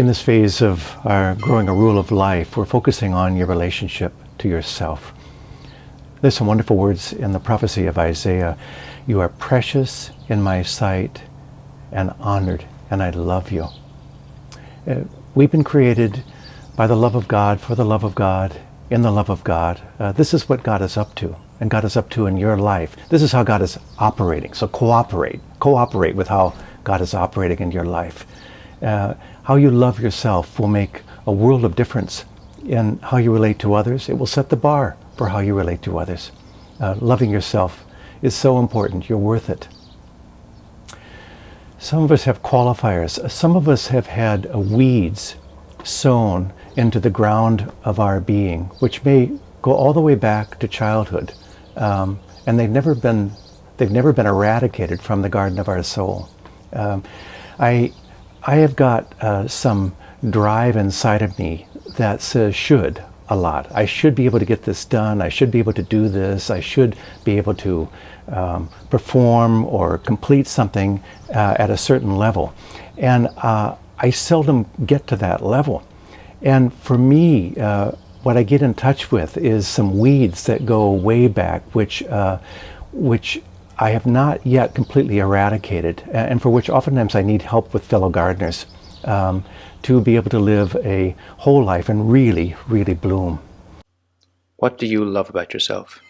In this phase of our growing a rule of life, we're focusing on your relationship to yourself. There's some wonderful words in the prophecy of Isaiah. You are precious in my sight and honored, and I love you. Uh, we've been created by the love of God, for the love of God, in the love of God. Uh, this is what God is up to, and God is up to in your life. This is how God is operating. So cooperate. Cooperate with how God is operating in your life. Uh, how you love yourself will make a world of difference in how you relate to others. It will set the bar for how you relate to others. Uh, loving yourself is so important. You're worth it. Some of us have qualifiers. Some of us have had weeds sown into the ground of our being, which may go all the way back to childhood. Um, and they've never been they've never been eradicated from the garden of our soul. Um, I I have got uh, some drive inside of me that says should a lot. I should be able to get this done. I should be able to do this. I should be able to um, perform or complete something uh, at a certain level. And uh, I seldom get to that level. And for me, uh, what I get in touch with is some weeds that go way back, which, uh, which I have not yet completely eradicated, and for which oftentimes I need help with fellow gardeners um, to be able to live a whole life and really, really bloom. What do you love about yourself?